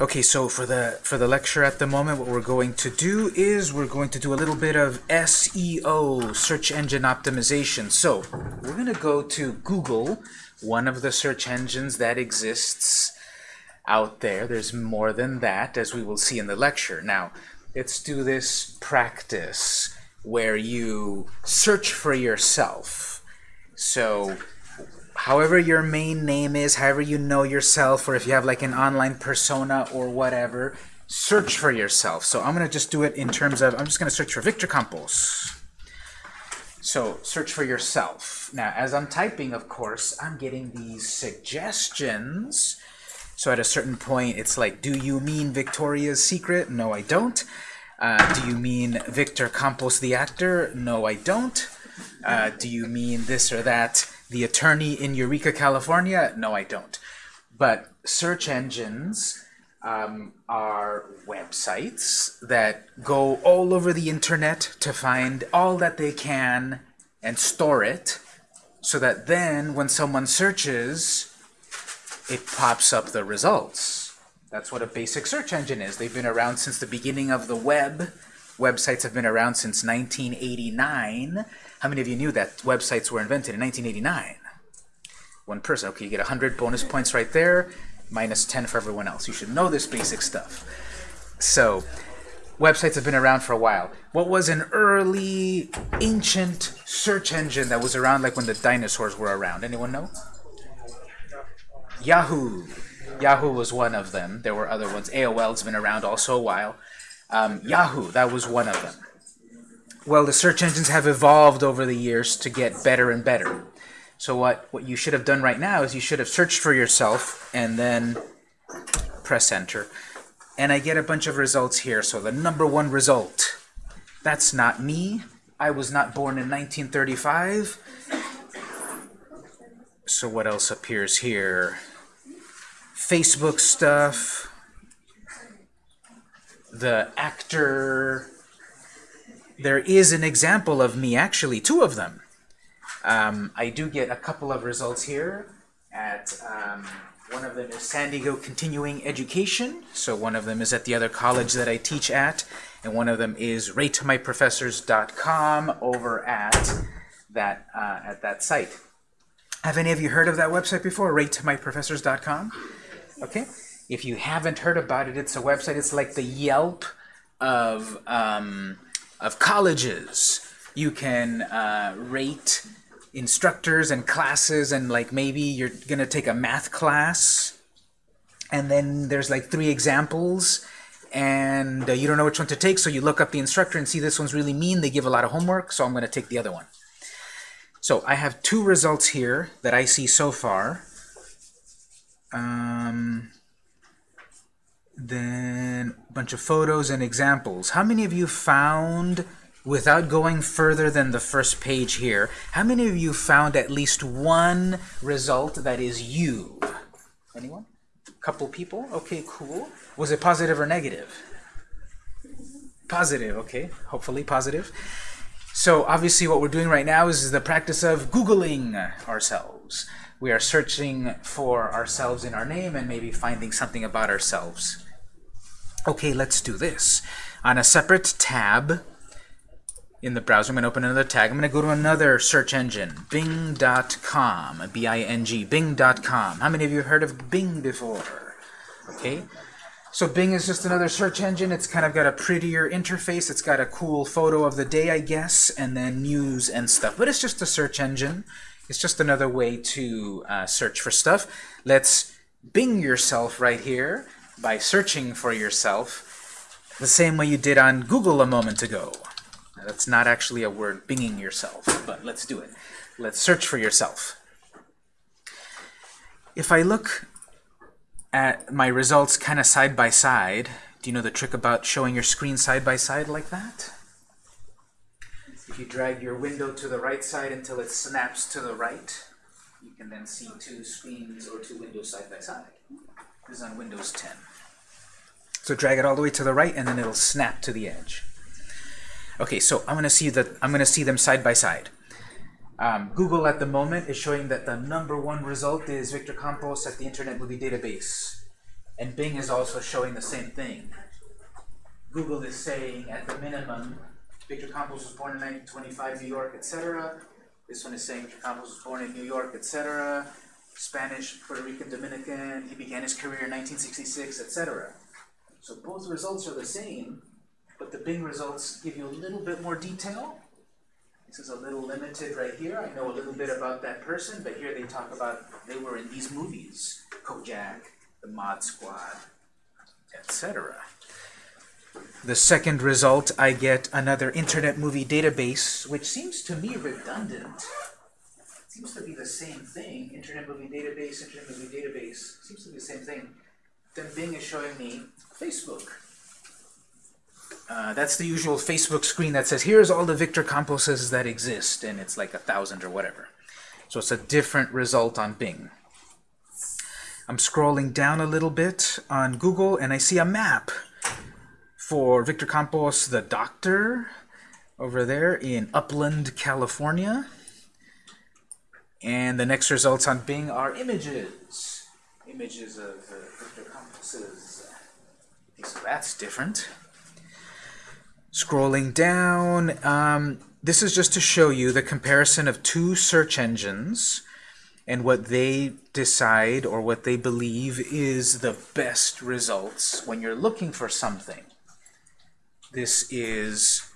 Okay, so for the for the lecture at the moment, what we're going to do is we're going to do a little bit of SEO, search engine optimization. So we're going to go to Google, one of the search engines that exists out there. There's more than that, as we will see in the lecture. Now, let's do this practice where you search for yourself. So however your main name is, however you know yourself, or if you have like an online persona or whatever, search for yourself. So I'm going to just do it in terms of, I'm just going to search for Victor Campos. So search for yourself. Now, as I'm typing, of course, I'm getting these suggestions. So at a certain point, it's like, do you mean Victoria's Secret? No, I don't. Uh, do you mean Victor Campos, the actor? No, I don't. Uh, do you mean this or that? The attorney in Eureka, California? No, I don't. But search engines um, are websites that go all over the internet to find all that they can and store it so that then when someone searches, it pops up the results. That's what a basic search engine is. They've been around since the beginning of the web. Websites have been around since 1989. How many of you knew that websites were invented in 1989? One person. Okay, you get 100 bonus points right there, minus 10 for everyone else. You should know this basic stuff. So, websites have been around for a while. What was an early, ancient search engine that was around like when the dinosaurs were around? Anyone know? Yahoo! Yahoo was one of them. There were other ones. AOL's been around also a while. Um, Yahoo, that was one of them. Well, the search engines have evolved over the years to get better and better. So what, what you should have done right now is you should have searched for yourself and then press enter. And I get a bunch of results here. So the number one result, that's not me. I was not born in 1935. So what else appears here? Facebook stuff, the actor, there is an example of me, actually, two of them. Um, I do get a couple of results here. At um, One of them is San Diego Continuing Education. So one of them is at the other college that I teach at. And one of them is ratemyprofessors.com over at that, uh, at that site. Have any of you heard of that website before, ratemyprofessors.com? Okay. If you haven't heard about it, it's a website. It's like the Yelp of um, of colleges. You can uh, rate instructors and classes and like maybe you're gonna take a math class and then there's like three examples and uh, you don't know which one to take so you look up the instructor and see this one's really mean they give a lot of homework so I'm gonna take the other one so I have two results here that I see so far um, then a bunch of photos and examples. How many of you found, without going further than the first page here, how many of you found at least one result that is you? Anyone? Couple people? Okay, cool. Was it positive or negative? Positive, okay. Hopefully positive. So obviously what we're doing right now is the practice of Googling ourselves. We are searching for ourselves in our name and maybe finding something about ourselves. Okay, let's do this. On a separate tab in the browser, I'm going to open another tag. I'm going to go to another search engine, bing.com, B-I-N-G, bing.com. How many of you have heard of Bing before? Okay, so Bing is just another search engine. It's kind of got a prettier interface. It's got a cool photo of the day, I guess, and then news and stuff. But it's just a search engine. It's just another way to uh, search for stuff. Let's Bing yourself right here by searching for yourself the same way you did on Google a moment ago. Now, that's not actually a word, binging yourself, but let's do it. Let's search for yourself. If I look at my results kind of side by side, do you know the trick about showing your screen side by side like that? If you drag your window to the right side until it snaps to the right, you can then see two screens or two windows side by side. Is on Windows 10. So drag it all the way to the right, and then it'll snap to the edge. Okay, so I'm going to see that I'm going to see them side by side. Um, Google at the moment is showing that the number one result is Victor Campos at the Internet Movie Database. And Bing is also showing the same thing. Google is saying at the minimum, Victor Campos was born in 1925, New York, etc. This one is saying Victor Campos was born in New York, etc. Spanish, Puerto Rican, Dominican, he began his career in 1966, etc. So both results are the same, but the Bing results give you a little bit more detail. This is a little limited right here. I know a little bit about that person, but here they talk about they were in these movies, Kojak, The Mod Squad, etc. The second result, I get another Internet Movie Database, which seems to me redundant. Seems to be the same thing. Internet Movie Database, Internet Movie Database, seems to be the same thing. Then Bing is showing me Facebook. Uh, that's the usual Facebook screen that says, here's all the Victor Camposes that exist, and it's like a thousand or whatever. So it's a different result on Bing. I'm scrolling down a little bit on Google, and I see a map for Victor Campos, the doctor, over there in Upland, California. And the next results on Bing are images. Images of uh, Victor Campos's. So that's different. Scrolling down, um, this is just to show you the comparison of two search engines and what they decide or what they believe is the best results when you're looking for something. This is,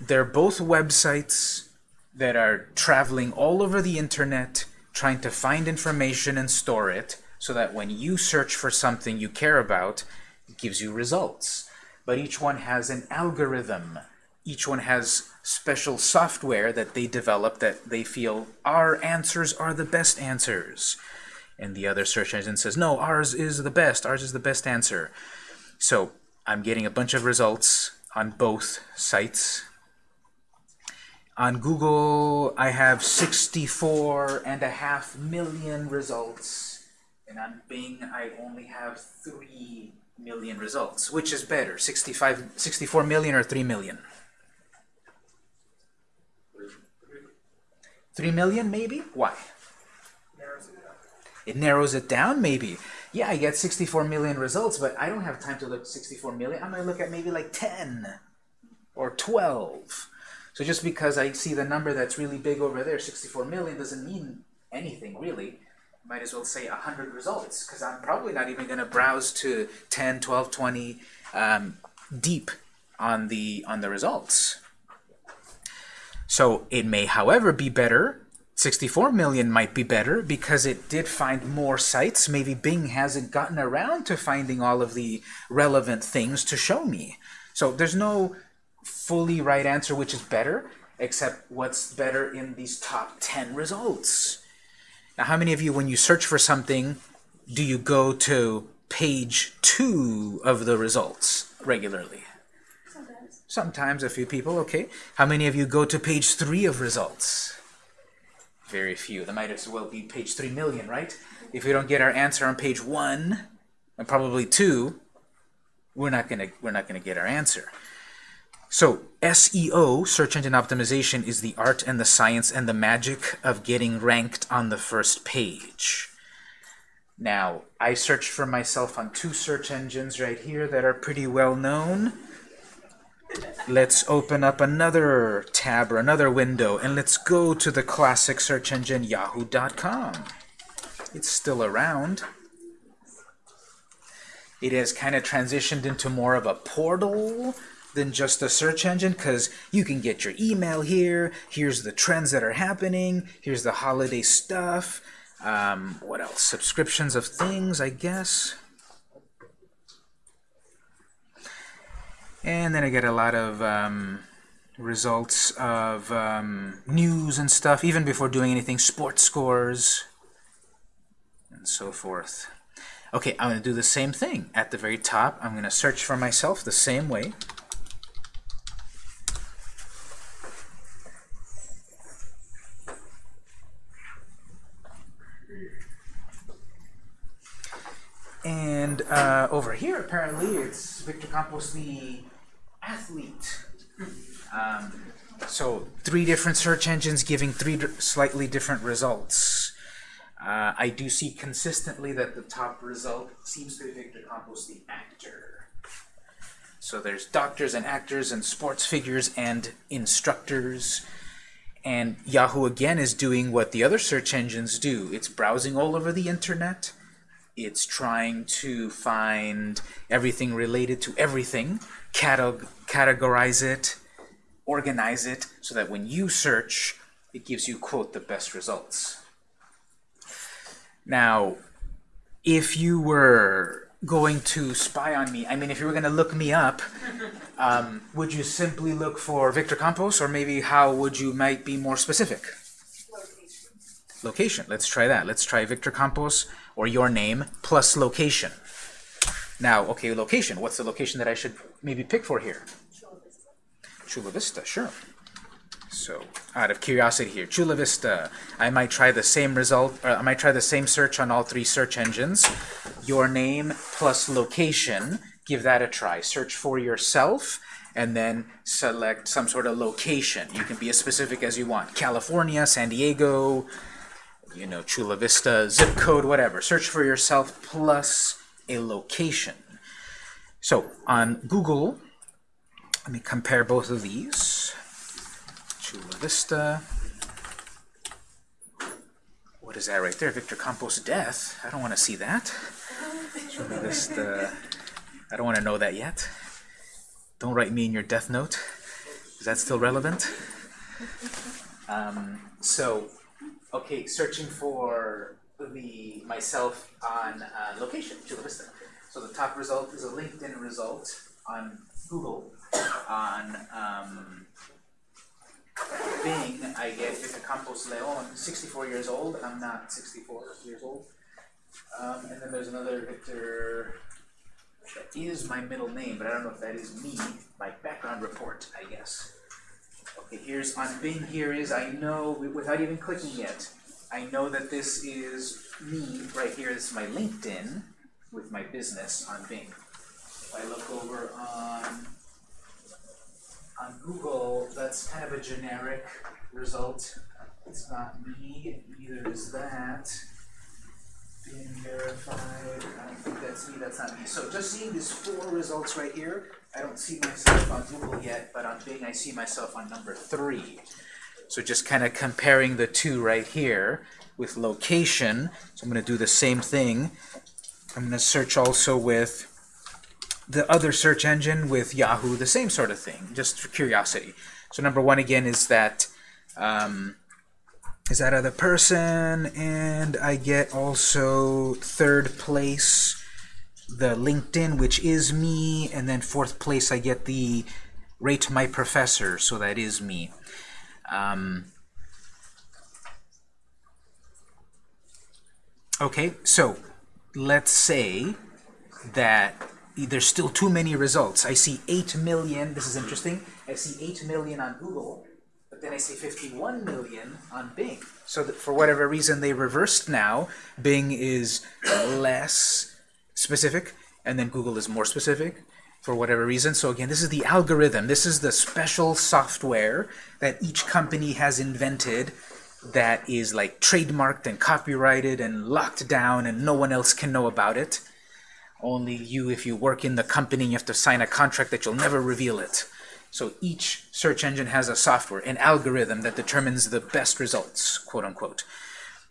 they're both websites that are traveling all over the internet trying to find information and store it so that when you search for something you care about, it gives you results but each one has an algorithm. Each one has special software that they develop that they feel our answers are the best answers. And the other search engine says, no, ours is the best, ours is the best answer. So I'm getting a bunch of results on both sites. On Google, I have 64 and a half million results. And on Bing, I only have 3 million results. Which is better, 65, 64 million or 3 million? 3 million, maybe? Why? It narrows it down, maybe. Yeah, I get 64 million results, but I don't have time to look 64 million. I'm going to look at maybe like 10 or 12. So just because I see the number that's really big over there, 64 million, doesn't mean anything, really might as well say 100 results because I'm probably not even going to browse to 10, 12, 20 um, deep on the on the results. So it may, however, be better. 64 million might be better because it did find more sites. Maybe Bing hasn't gotten around to finding all of the relevant things to show me. So there's no fully right answer which is better, except what's better in these top 10 results. Now, how many of you, when you search for something, do you go to page two of the results regularly? Sometimes. Sometimes, a few people, okay. How many of you go to page three of results? Very few. That might as well be page three million, right? If we don't get our answer on page one, and probably two, we're not gonna we're not gonna get our answer. So SEO, search engine optimization, is the art and the science and the magic of getting ranked on the first page. Now, I searched for myself on two search engines right here that are pretty well known. Let's open up another tab or another window, and let's go to the classic search engine yahoo.com. It's still around. It has kind of transitioned into more of a portal than just a search engine because you can get your email here. Here's the trends that are happening. Here's the holiday stuff. Um, what else? Subscriptions of things, I guess. And then I get a lot of um, results of um, news and stuff, even before doing anything, sports scores, and so forth. Okay, I'm going to do the same thing. At the very top, I'm going to search for myself the same way. And uh, over here, apparently, it's Victor Campos, the athlete. Um, so three different search engines giving three slightly different results. Uh, I do see consistently that the top result seems to be Victor Campos, the actor. So there's doctors and actors and sports figures and instructors. And Yahoo again is doing what the other search engines do. It's browsing all over the internet. It's trying to find everything related to everything, categ categorize it, organize it, so that when you search, it gives you, quote, the best results. Now, if you were going to spy on me, I mean, if you were going to look me up, um, would you simply look for Victor Campos, or maybe how would you might be more specific? Location. Location. Let's try that. Let's try Victor Campos, or your name, plus location. Now, okay, location. What's the location that I should maybe pick for here? Chula Vista. Chula Vista, sure. So, out of curiosity here, Chula Vista, I might try the same result, I might try the same search on all three search engines. Your name plus location, give that a try. Search for yourself, and then select some sort of location. You can be as specific as you want. California, San Diego, you know, Chula Vista, zip code, whatever. Search for yourself plus a location. So, on Google, let me compare both of these. Chula Vista. What is that right there? Victor Campos' death. I don't want to see that. Chula Vista. I don't want to know that yet. Don't write me in your death note. Is that still relevant? Um, so, okay, searching for the myself on uh, location, Chula Vista. So the top result is a LinkedIn result on Google on um, Bing, I get Victor Campos Leon, 64 years old. I'm not 64 years old. Um, and then there's another Victor that is my middle name, but I don't know if that is me, my background report, I guess. Okay, here's on Bing, here is, I know, without even clicking yet, I know that this is me right here. This is my LinkedIn with my business on Bing. If I look over on on Google, that's kind of a generic result. It's not me, neither is that. BeenVerified, I don't think that's me, that's not me. So just seeing these four results right here, I don't see myself on Google yet, but on Bing I see myself on number three. So just kind of comparing the two right here with location. So I'm going to do the same thing. I'm going to search also with the other search engine with Yahoo, the same sort of thing, just for curiosity. So number one again is that um, is that other person, and I get also third place the LinkedIn, which is me, and then fourth place I get the rate my professor, so that is me. Um, okay, so let's say that there's still too many results. I see 8 million, this is interesting, I see 8 million on Google, but then I see 51 million on Bing. So that for whatever reason they reversed now, Bing is less specific, and then Google is more specific for whatever reason. So again, this is the algorithm. This is the special software that each company has invented that is like trademarked and copyrighted and locked down and no one else can know about it. Only you, if you work in the company, you have to sign a contract that you'll never reveal it. So each search engine has a software, an algorithm that determines the best results, quote unquote.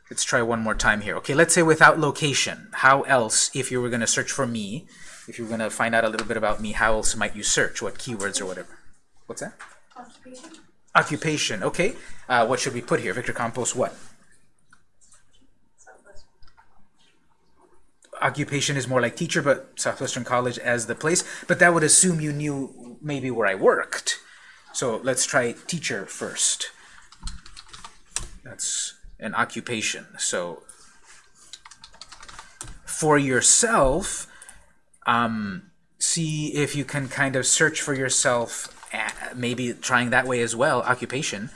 Let's try one more time here. Okay, let's say without location. How else, if you were going to search for me, if you were going to find out a little bit about me, how else might you search? What keywords or whatever? What's that? Occupation. Occupation, okay. Uh, what should we put here? Victor Campos, what? occupation is more like teacher, but Southwestern College as the place. But that would assume you knew maybe where I worked. So let's try teacher first. That's an occupation. So for yourself, um, see if you can kind of search for yourself, maybe trying that way as well, occupation.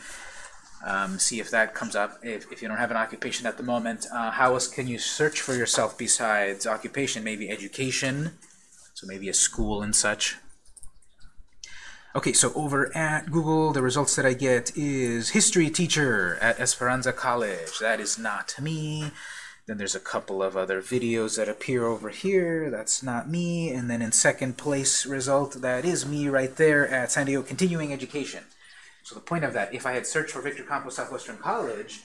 Um, see if that comes up. If, if you don't have an occupation at the moment, uh, how else can you search for yourself besides occupation? Maybe education, so maybe a school and such. Okay, so over at Google, the results that I get is history teacher at Esperanza College. That is not me. Then there's a couple of other videos that appear over here. That's not me. And then in second place result, that is me right there at San Diego Continuing Education. So the point of that, if I had searched for Victor Campos Southwestern College,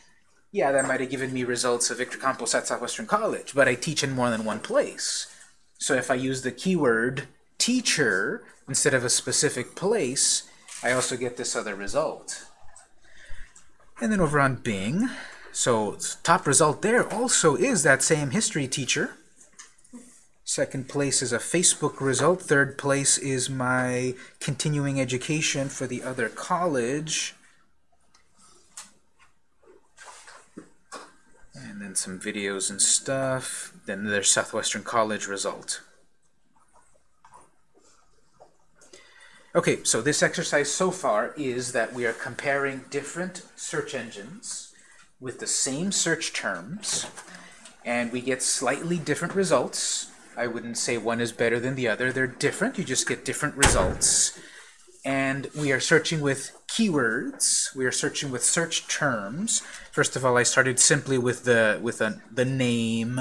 yeah, that might have given me results of Victor Campos at Southwestern College, but I teach in more than one place. So if I use the keyword teacher instead of a specific place, I also get this other result. And then over on Bing, so top result there also is that same history teacher. Second place is a Facebook result. Third place is my continuing education for the other college. And then some videos and stuff. Then there's Southwestern College result. Okay, so this exercise so far is that we are comparing different search engines with the same search terms, and we get slightly different results. I wouldn't say one is better than the other. They're different. You just get different results. And we are searching with keywords. We are searching with search terms. First of all, I started simply with the with a, the name,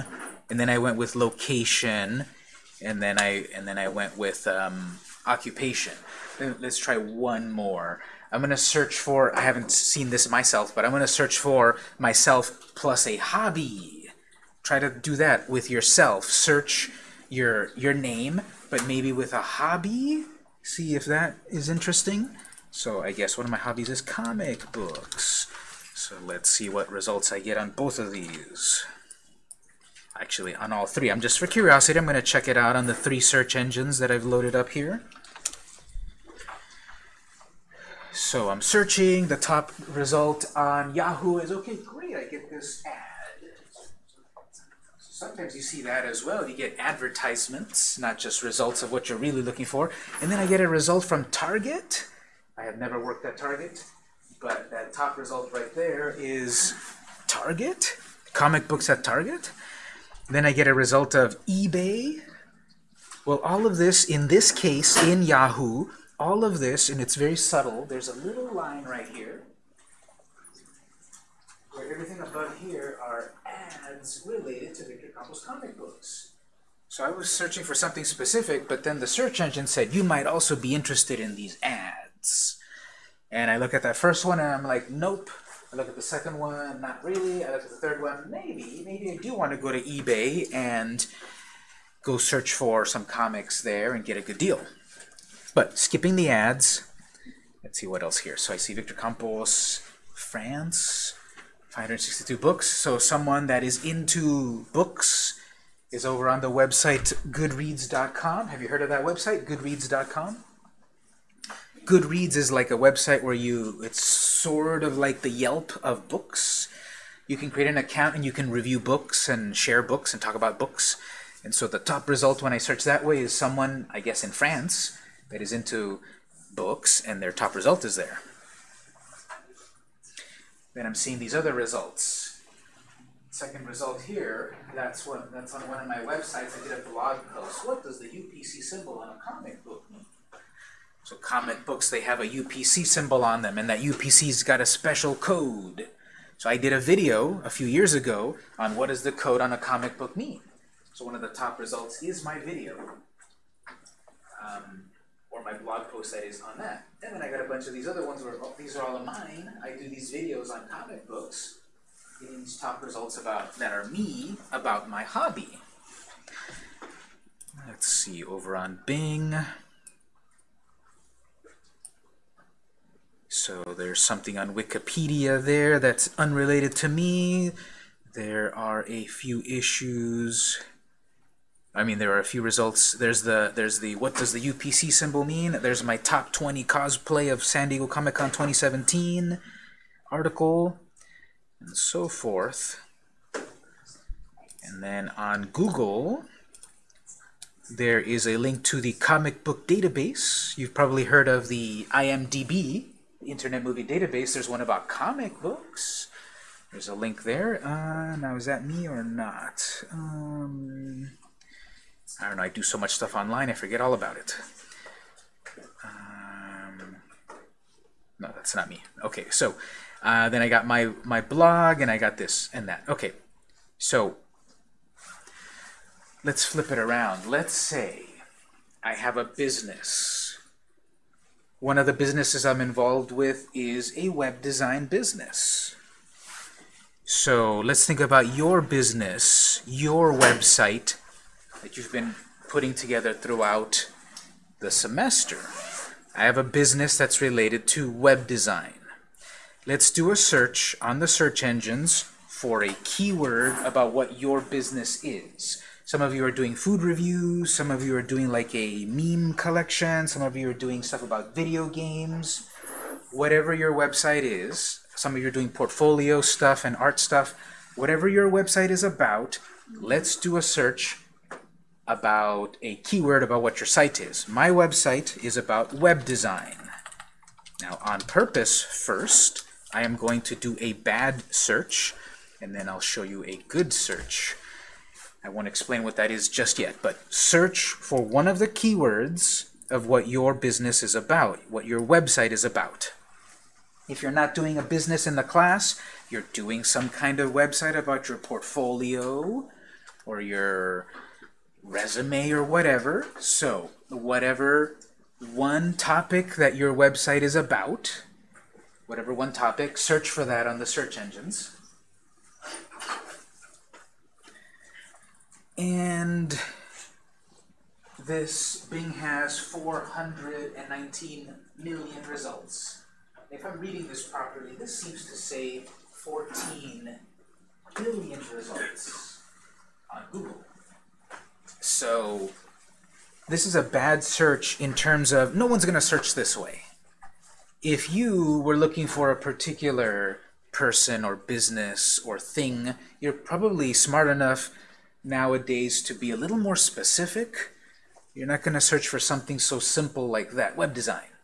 and then I went with location, and then I and then I went with um, occupation. Let's try one more. I'm going to search for, I haven't seen this myself, but I'm going to search for myself plus a hobby. Try to do that with yourself. Search your, your name, but maybe with a hobby. See if that is interesting. So I guess one of my hobbies is comic books. So let's see what results I get on both of these. Actually, on all three. I'm just for curiosity, I'm going to check it out on the three search engines that I've loaded up here. So I'm searching, the top result on Yahoo is, okay, great, I get this ad. Sometimes you see that as well. You get advertisements, not just results of what you're really looking for. And then I get a result from Target. I have never worked at Target, but that top result right there is Target, comic books at Target. Then I get a result of eBay. Well, all of this, in this case, in Yahoo, all of this, and it's very subtle, there's a little line right here where everything above here are ads related to Victor Campos comic books. So I was searching for something specific, but then the search engine said, you might also be interested in these ads. And I look at that first one and I'm like, nope. I look at the second one, not really. I look at the third one, maybe. Maybe I do want to go to eBay and go search for some comics there and get a good deal. But skipping the ads, let's see what else here. So I see Victor Campos, France, 562 books. So someone that is into books is over on the website goodreads.com. Have you heard of that website, goodreads.com? Goodreads is like a website where you, it's sort of like the Yelp of books. You can create an account and you can review books and share books and talk about books. And so the top result when I search that way is someone, I guess in France, that is into books, and their top result is there. Then I'm seeing these other results. Second result here, that's what that's on one of my websites. I did a blog post. What does the UPC symbol on a comic book mean? So comic books, they have a UPC symbol on them, and that UPC's got a special code. So I did a video a few years ago on what does the code on a comic book mean. So one of the top results is my video. Um, or my blog post that is on that. And then I got a bunch of these other ones where oh, these are all of mine. I do these videos on comic books, getting these top results about that are me about my hobby. Let's see over on Bing. So there's something on Wikipedia there that's unrelated to me. There are a few issues I mean, there are a few results. There's the there's the what does the UPC symbol mean? There's my top 20 cosplay of San Diego Comic Con 2017 article, and so forth. And then on Google, there is a link to the comic book database. You've probably heard of the IMDb, Internet Movie Database. There's one about comic books. There's a link there. Uh, now, is that me or not? Um, I don't know, I do so much stuff online, I forget all about it. Um, no, that's not me. Okay, so uh, then I got my, my blog, and I got this and that. Okay, so let's flip it around. Let's say I have a business. One of the businesses I'm involved with is a web design business. So let's think about your business, your website that you've been putting together throughout the semester. I have a business that's related to web design. Let's do a search on the search engines for a keyword about what your business is. Some of you are doing food reviews, some of you are doing like a meme collection, some of you are doing stuff about video games. Whatever your website is, some of you are doing portfolio stuff and art stuff. Whatever your website is about, let's do a search about a keyword about what your site is. My website is about web design. Now, on purpose, first, I am going to do a bad search, and then I'll show you a good search. I won't explain what that is just yet, but search for one of the keywords of what your business is about, what your website is about. If you're not doing a business in the class, you're doing some kind of website about your portfolio or your resume or whatever. So whatever one topic that your website is about, whatever one topic, search for that on the search engines. And this Bing has 419 million results. If I'm reading this properly, this seems to say 14 billion results on Google. So this is a bad search in terms of no one's going to search this way. If you were looking for a particular person or business or thing, you're probably smart enough nowadays to be a little more specific. You're not going to search for something so simple like that, web design.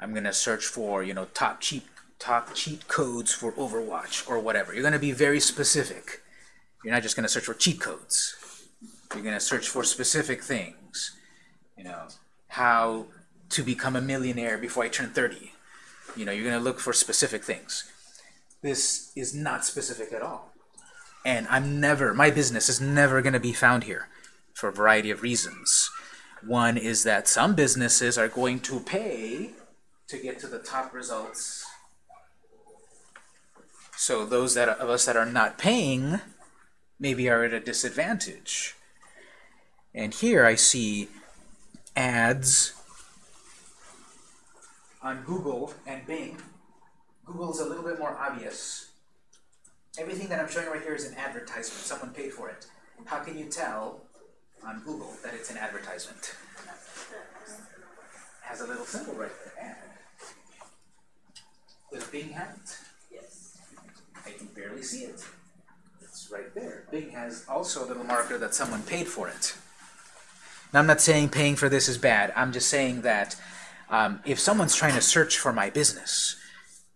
I'm going to search for, you know, top cheat, top cheat codes for Overwatch or whatever. You're going to be very specific. You're not just going to search for cheat codes. You're going to search for specific things. You know, how to become a millionaire before I turn 30. You know, you're going to look for specific things. This is not specific at all. And I'm never, my business is never going to be found here for a variety of reasons. One is that some businesses are going to pay to get to the top results. So those that of us that are not paying maybe are at a disadvantage. And here I see ads on Google and Bing. Google is a little bit more obvious. Everything that I'm showing right here is an advertisement. Someone paid for it. How can you tell on Google that it's an advertisement? It has a little symbol right there, ad. Does Bing have it? Yes. I can barely see it. It's right there. Bing has also a little marker that someone paid for it. Now, I'm not saying paying for this is bad. I'm just saying that um, if someone's trying to search for my business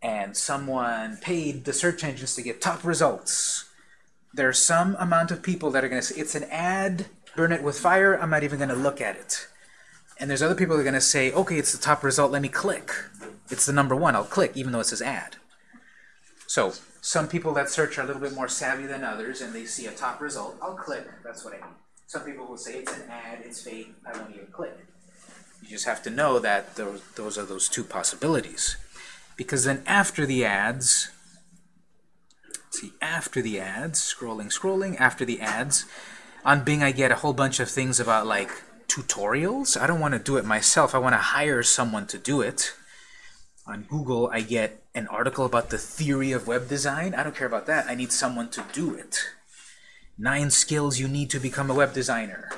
and someone paid the search engines to get top results, there's some amount of people that are going to say, it's an ad, burn it with fire, I'm not even going to look at it. And there's other people that are going to say, okay, it's the top result, let me click. It's the number one, I'll click, even though it says ad. So some people that search are a little bit more savvy than others, and they see a top result, I'll click, that's what I mean. Some people will say it's an ad, it's fake, I won't even click. You just have to know that those, those are those two possibilities. Because then after the ads, see, after the ads, scrolling, scrolling, after the ads, on Bing I get a whole bunch of things about like tutorials. I don't want to do it myself. I want to hire someone to do it. On Google I get an article about the theory of web design. I don't care about that. I need someone to do it. Nine skills you need to become a web designer.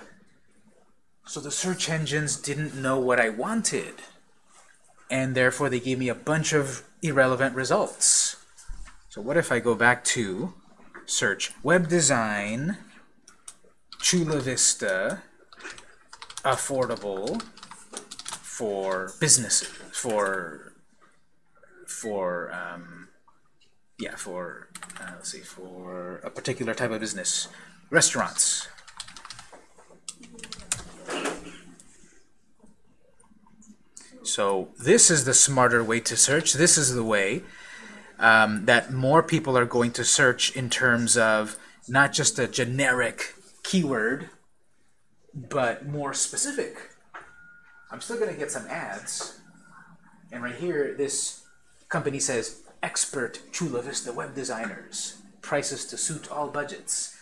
So the search engines didn't know what I wanted. And therefore they gave me a bunch of irrelevant results. So what if I go back to search web design, Chula Vista, affordable for businesses, for, for um, yeah, for, uh, let's see, for a particular type of business. Restaurants. So this is the smarter way to search. This is the way um, that more people are going to search in terms of not just a generic keyword, but more specific. I'm still going to get some ads. And right here, this company says, expert Chula Vista web designers, prices to suit all budgets.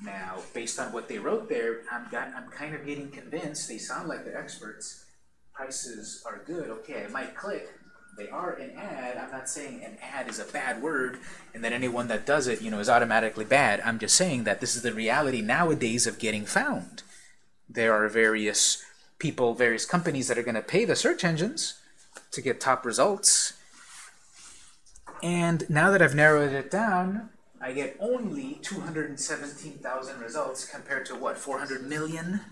Now, based on what they wrote there, I'm, got, I'm kind of getting convinced they sound like they're experts. Prices are good. Okay, I might click. They are an ad. I'm not saying an ad is a bad word and that anyone that does it, you know, is automatically bad. I'm just saying that this is the reality nowadays of getting found. There are various people, various companies that are going to pay the search engines to get top results. And now that I've narrowed it down, I get only 217,000 results compared to what, 400 million?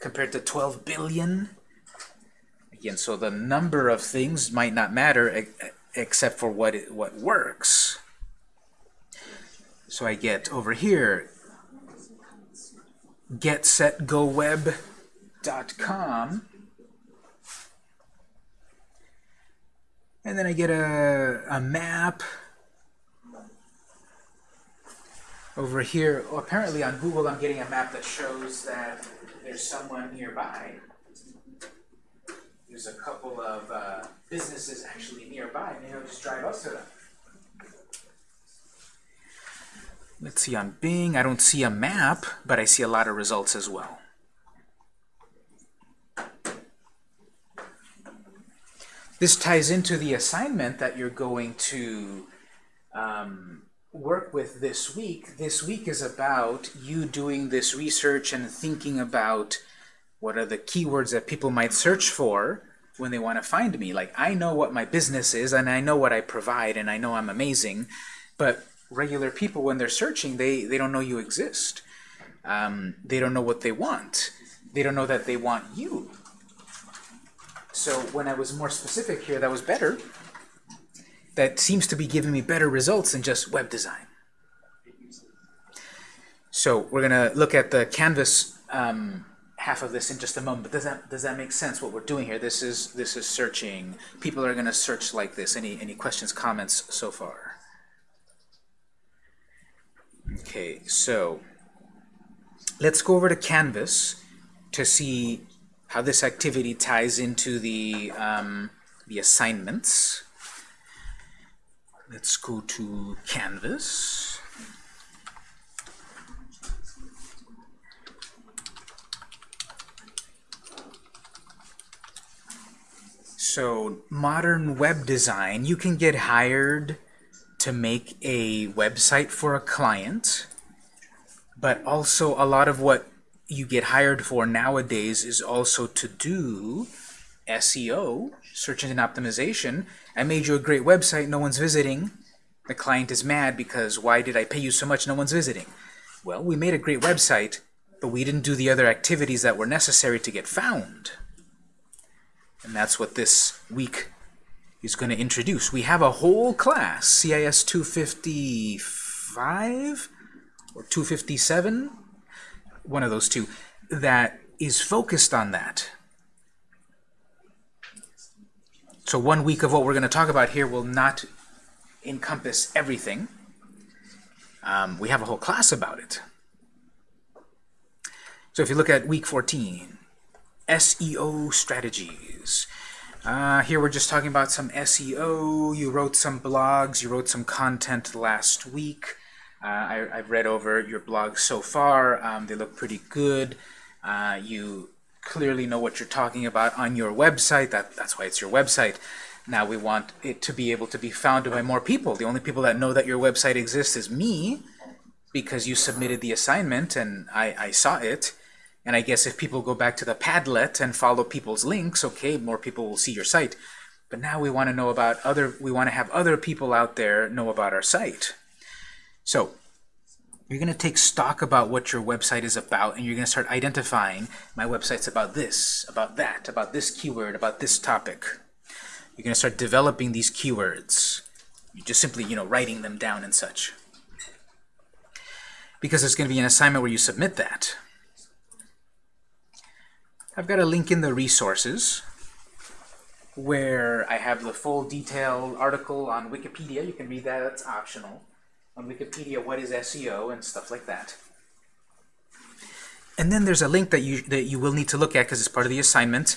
Compared to 12 billion? Again, so the number of things might not matter except for what, it, what works. So I get over here, getsetgoweb.com and then I get a, a map over here. Well, apparently on Google I'm getting a map that shows that there's someone nearby. There's a couple of uh, businesses actually nearby. Maybe I'll just drive up to them. Let's see, on Bing, I don't see a map, but I see a lot of results as well. This ties into the assignment that you're going to um, work with this week. This week is about you doing this research and thinking about what are the keywords that people might search for when they want to find me. Like, I know what my business is, and I know what I provide, and I know I'm amazing, but regular people, when they're searching, they, they don't know you exist. Um, they don't know what they want. They don't know that they want you. So when I was more specific here, that was better. That seems to be giving me better results than just web design. So we're going to look at the Canvas um, half of this in just a moment. But does that does that make sense? What we're doing here? This is this is searching. People are going to search like this. Any any questions, comments so far? Okay, so let's go over to Canvas to see how this activity ties into the, um, the assignments. Let's go to Canvas. So modern web design, you can get hired to make a website for a client, but also a lot of what you get hired for nowadays is also to do SEO, search engine optimization. I made you a great website, no one's visiting. The client is mad because why did I pay you so much, no one's visiting? Well, we made a great website, but we didn't do the other activities that were necessary to get found. And that's what this week is going to introduce. We have a whole class, CIS 255 or 257, one of those two, that is focused on that. So one week of what we're going to talk about here will not encompass everything. Um, we have a whole class about it. So if you look at week 14, SEO strategies. Uh, here we're just talking about some SEO. You wrote some blogs, you wrote some content last week. Uh, I, have read over your blog so far. Um, they look pretty good. Uh, you clearly know what you're talking about on your website. That, that's why it's your website. Now we want it to be able to be found by more people. The only people that know that your website exists is me because you submitted the assignment and I, I saw it. And I guess if people go back to the Padlet and follow people's links, okay, more people will see your site. But now we want to know about other, we want to have other people out there know about our site. So you're going to take stock about what your website is about, and you're going to start identifying my website's about this, about that, about this keyword, about this topic. You're going to start developing these keywords. You're just simply, you know, writing them down and such. Because there's going to be an assignment where you submit that. I've got a link in the resources where I have the full detailed article on Wikipedia. You can read that, it's optional on Wikipedia what is SEO and stuff like that. And then there's a link that you, that you will need to look at because it's part of the assignment.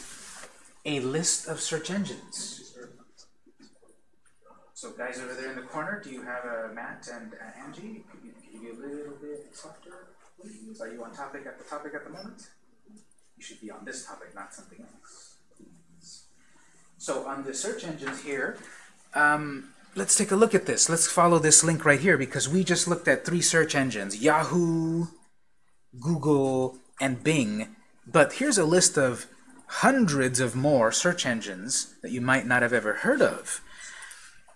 A list of search engines. So guys over there in the corner, do you have a Matt and uh, Angie? Could you, could you be a little bit softer, please? Are you on topic at the topic at the moment? You should be on this topic, not something else. So on the search engines here, um, let's take a look at this. Let's follow this link right here because we just looked at three search engines, Yahoo, Google, and Bing. But here's a list of hundreds of more search engines that you might not have ever heard of.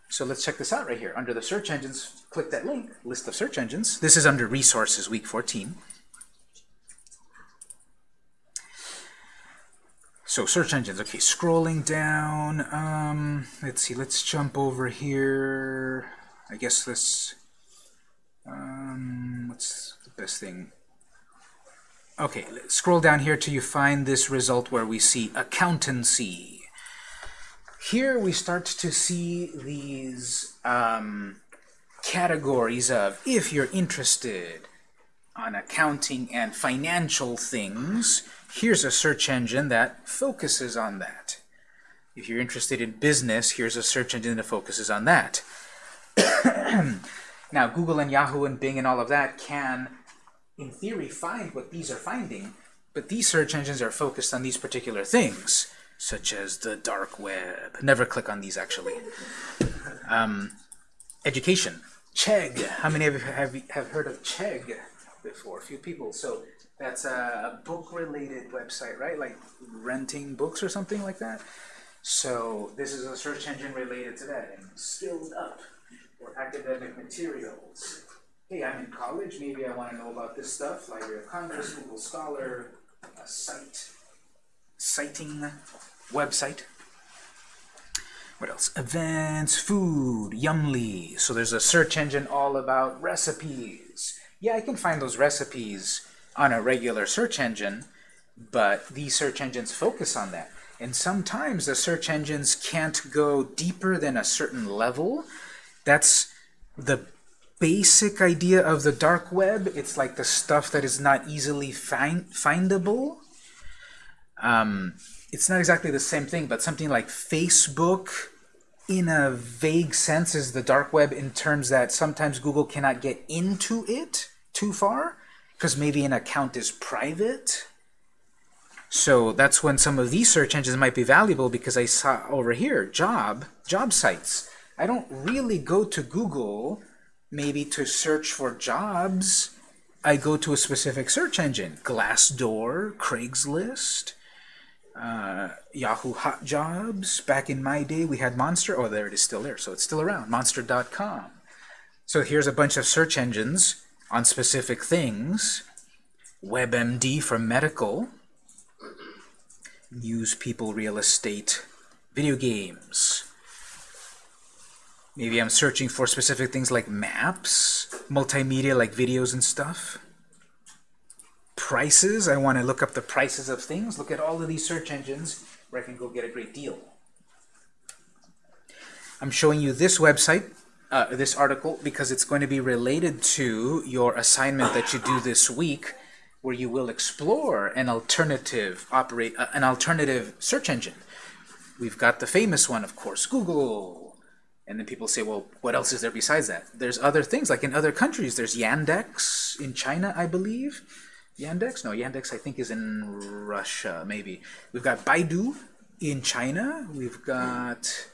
So let's check this out right here. Under the search engines, click that link, list of search engines. This is under resources, week 14. So search engines, okay, scrolling down, um, let's see, let's jump over here. I guess this, um, what's the best thing? Okay, scroll down here till you find this result where we see accountancy. Here we start to see these um, categories of, if you're interested on accounting and financial things, here's a search engine that focuses on that. If you're interested in business, here's a search engine that focuses on that. now, Google and Yahoo and Bing and all of that can in theory, find what these are finding, but these search engines are focused on these particular things, such as the dark web. Never click on these, actually. Um, education. Chegg. How many of you have, have heard of Chegg before? A few people. So that's a book-related website, right? Like renting books or something like that. So this is a search engine related to that. And skilled up for academic materials hey, I'm in college, maybe I want to know about this stuff, Library of Congress, Google Scholar, a site, citing website. What else? Events, food, Yummly. So there's a search engine all about recipes. Yeah, I can find those recipes on a regular search engine, but these search engines focus on that. And sometimes the search engines can't go deeper than a certain level. That's the basic idea of the dark web. It's like the stuff that is not easily find findable. Um, it's not exactly the same thing, but something like Facebook, in a vague sense, is the dark web in terms that sometimes Google cannot get into it too far, because maybe an account is private. So that's when some of these search engines might be valuable because I saw over here, job, job sites. I don't really go to Google maybe to search for jobs, I go to a specific search engine. Glassdoor, Craigslist, uh, Yahoo Hot Jobs. Back in my day, we had Monster. Oh, there it is still there. So it's still around. Monster.com. So here's a bunch of search engines on specific things. WebMD for medical. News, people, real estate, video games. Maybe I'm searching for specific things like maps, multimedia like videos and stuff. Prices, I want to look up the prices of things. Look at all of these search engines where I can go get a great deal. I'm showing you this website, uh, this article, because it's going to be related to your assignment that you do this week, where you will explore an alternative operate uh, an alternative search engine. We've got the famous one, of course, Google, and then people say, well, what else is there besides that? There's other things, like in other countries. There's Yandex in China, I believe. Yandex? No, Yandex I think is in Russia, maybe. We've got Baidu in China. We've got...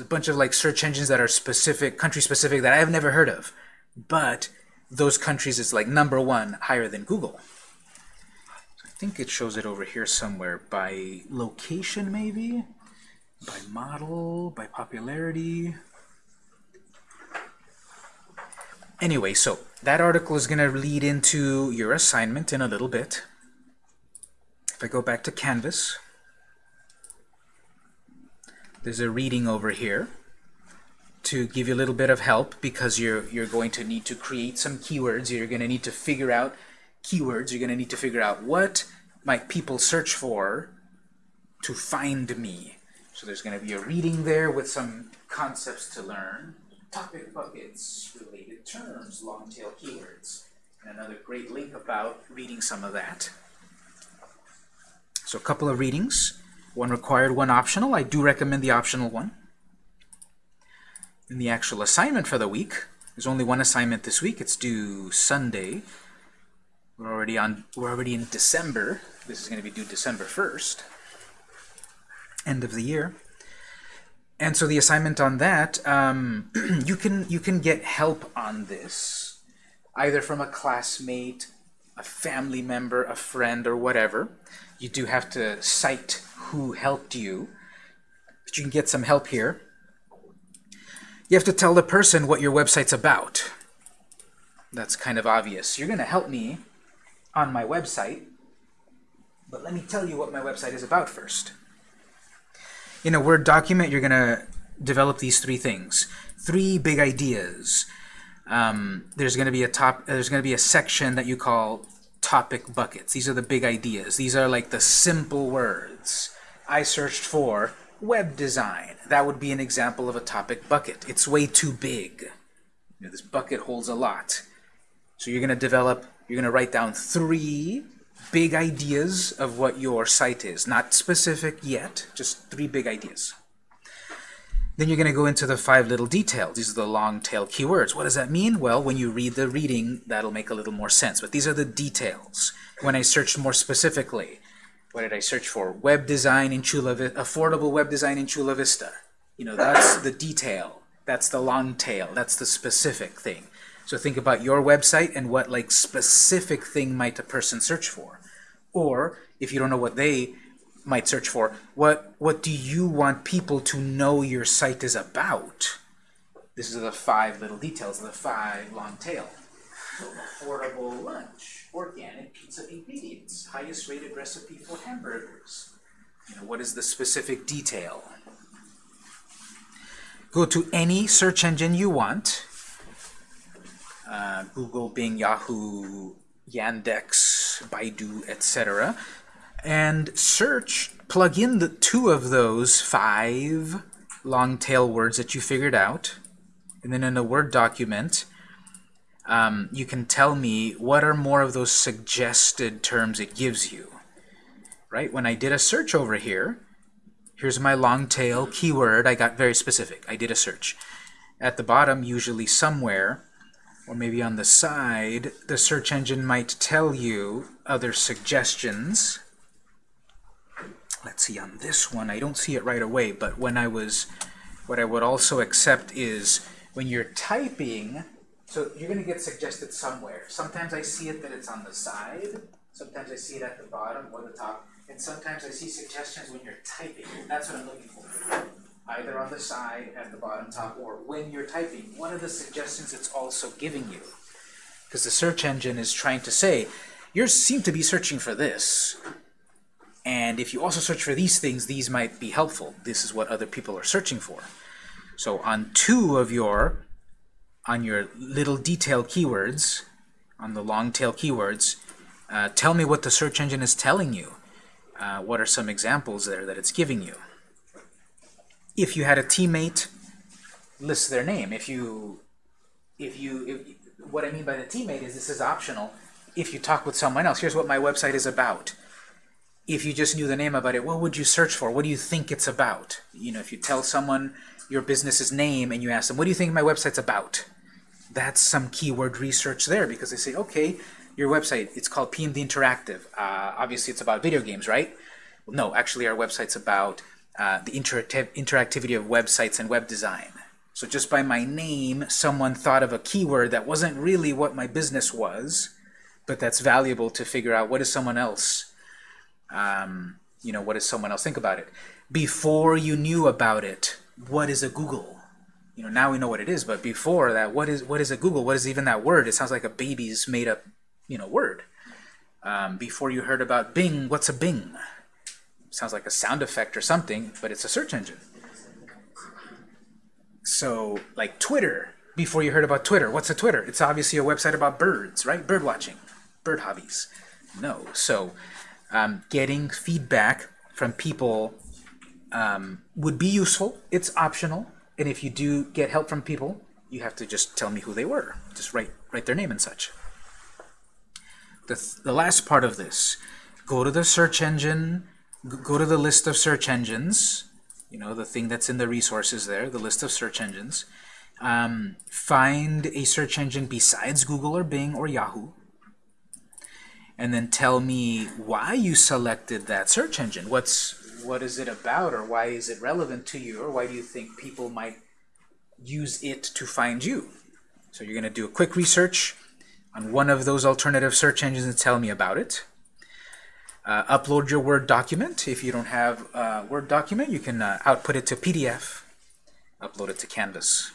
A bunch of like search engines that are specific, country-specific, that I've never heard of. But those countries is like number one, higher than Google. I think it shows it over here somewhere by location, maybe? by model, by popularity. Anyway, so that article is going to lead into your assignment in a little bit. If I go back to Canvas, there's a reading over here to give you a little bit of help because you're, you're going to need to create some keywords. You're going to need to figure out keywords. You're going to need to figure out what might people search for to find me. So there's going to be a reading there with some concepts to learn. Topic buckets, related terms, long tail keywords. And another great link about reading some of that. So a couple of readings. One required, one optional. I do recommend the optional one. In the actual assignment for the week, there's only one assignment this week. It's due Sunday. We're already on. We're already in December. This is going to be due December 1st, end of the year. And so the assignment on that, um, you can you can get help on this, either from a classmate, a family member, a friend, or whatever. You do have to cite who helped you, but you can get some help here. You have to tell the person what your website's about. That's kind of obvious. You're going to help me on my website, but let me tell you what my website is about first. In a Word document, you're going to develop these three things. Three big ideas. Um, there's going to be a top. There's going to be a section that you call topic buckets. These are the big ideas. These are like the simple words. I searched for web design. That would be an example of a topic bucket. It's way too big. You know, this bucket holds a lot. So you're going to develop, you're going to write down three big ideas of what your site is. Not specific yet, just three big ideas. Then you're going to go into the five little details. These are the long tail keywords. What does that mean? Well, when you read the reading, that'll make a little more sense. But these are the details. When I searched more specifically, what did I search for? Web design in Chula Vista, affordable web design in Chula Vista. You know, that's the detail. That's the long tail. That's the specific thing. So think about your website and what like specific thing might a person search for. Or if you don't know what they might search for, what what do you want people to know your site is about? This is the five little details, the five long tail. So affordable lunch organic pizza ingredients, highest rated recipe for hamburgers. You know, what is the specific detail? Go to any search engine you want. Uh, Google, Bing, Yahoo, Yandex, Baidu, etc. And search, plug in the two of those five long tail words that you figured out. And then in a Word document, um, you can tell me what are more of those suggested terms it gives you. Right? When I did a search over here, here's my long tail keyword. I got very specific. I did a search. At the bottom, usually somewhere, or maybe on the side, the search engine might tell you other suggestions. Let's see, on this one, I don't see it right away, but when I was, what I would also accept is when you're typing, so you're going to get suggested somewhere. Sometimes I see it that it's on the side. Sometimes I see it at the bottom or the top. And sometimes I see suggestions when you're typing. That's what I'm looking for. Either on the side, at the bottom, top, or when you're typing. One of the suggestions it's also giving you. Because the search engine is trying to say, you seem to be searching for this. And if you also search for these things, these might be helpful. This is what other people are searching for. So on two of your on your little detail keywords, on the long tail keywords, uh, tell me what the search engine is telling you. Uh, what are some examples there that it's giving you? If you had a teammate, list their name. If you, if you, if, what I mean by the teammate is this is optional. If you talk with someone else, here's what my website is about. If you just knew the name about it, what would you search for? What do you think it's about? You know, if you tell someone your business's name and you ask them, what do you think my website's about? that's some keyword research there because they say, okay, your website, it's called PMD Interactive. Uh, obviously, it's about video games, right? Well, no, actually, our website's about uh, the interactiv interactivity of websites and web design. So just by my name, someone thought of a keyword that wasn't really what my business was, but that's valuable to figure out what is someone else, um, you know, what does someone else think about it. Before you knew about it, what is a Google? you know, now we know what it is, but before that, what is what is a Google? What is even that word? It sounds like a baby's made up, you know, word. Um, before you heard about Bing, what's a Bing? Sounds like a sound effect or something, but it's a search engine. So, like Twitter, before you heard about Twitter, what's a Twitter? It's obviously a website about birds, right? Bird watching, bird hobbies. No. So, um, getting feedback from people um, would be useful. It's optional. And if you do get help from people, you have to just tell me who they were. Just write, write their name and such. the, th the last part of this, go to the search engine, go to the list of search engines, you know, the thing that's in the resources there, the list of search engines, um, find a search engine besides Google or Bing or Yahoo, and then tell me why you selected that search engine. What's what is it about, or why is it relevant to you, or why do you think people might use it to find you? So you're going to do a quick research on one of those alternative search engines and tell me about it. Uh, upload your Word document. If you don't have a Word document, you can uh, output it to PDF, upload it to Canvas.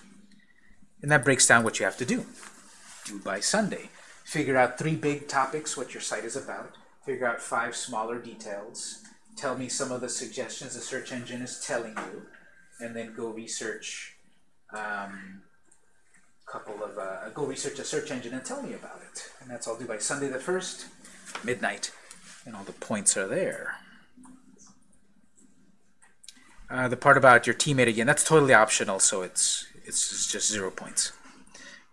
And that breaks down what you have to do. Do by Sunday. Figure out three big topics, what your site is about. Figure out five smaller details. Tell me some of the suggestions the search engine is telling you. And then go research um, couple of, uh, go research a search engine and tell me about it. And that's all due by Sunday the 1st, midnight. And all the points are there. Uh, the part about your teammate again, that's totally optional, so it's, it's just zero points.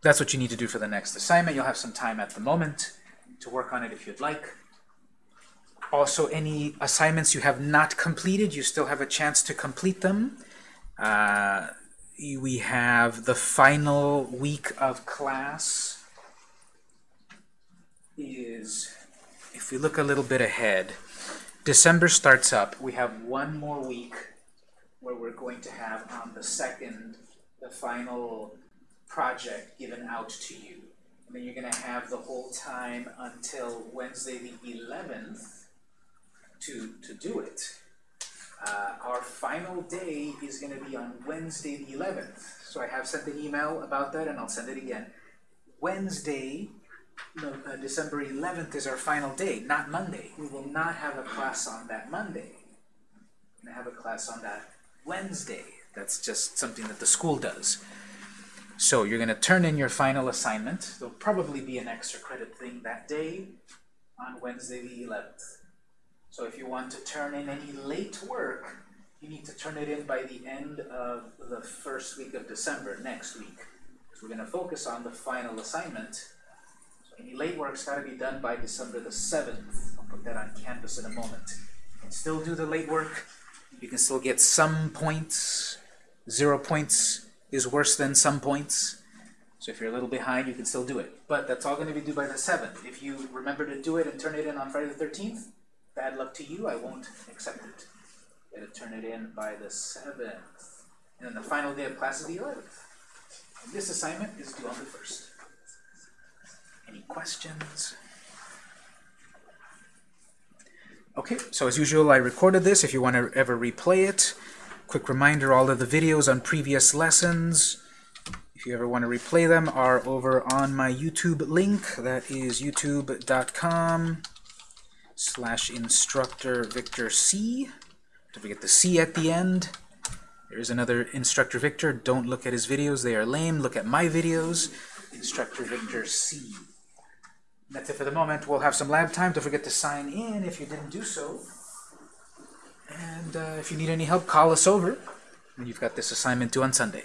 That's what you need to do for the next assignment. You'll have some time at the moment to work on it if you'd like. Also, any assignments you have not completed, you still have a chance to complete them. Uh, we have the final week of class is, if we look a little bit ahead, December starts up. We have one more week where we're going to have on the second the final project given out to you. And then you're going to have the whole time until Wednesday the 11th to, to do it. Uh, our final day is going to be on Wednesday the 11th. So I have sent an email about that, and I'll send it again. Wednesday, no, uh, December 11th is our final day, not Monday. We will not have a class on that Monday. We're going to have a class on that Wednesday. That's just something that the school does. So you're going to turn in your final assignment. There'll probably be an extra credit thing that day on Wednesday the 11th. So if you want to turn in any late work, you need to turn it in by the end of the first week of December, next week. Because we're going to focus on the final assignment. So any late work's got to be done by December the 7th. I'll put that on Canvas in a moment. You can still do the late work. You can still get some points. Zero points is worse than some points. So if you're a little behind, you can still do it. But that's all going to be due by the 7th. If you remember to do it and turn it in on Friday the 13th, bad luck to you, I won't accept it. You gotta turn it in by the 7th. And then the final day of class is the 11th. And this assignment is due on the 1st. Any questions? Okay, so as usual, I recorded this. If you want to ever replay it, quick reminder, all of the videos on previous lessons, if you ever want to replay them, are over on my YouTube link. That is youtube.com slash instructor Victor C. Don't forget the C at the end. There's another instructor Victor. Don't look at his videos. They are lame. Look at my videos. Instructor Victor C. That's it for the moment. We'll have some lab time. Don't forget to sign in if you didn't do so. And uh, if you need any help, call us over. And you've got this assignment due on Sunday.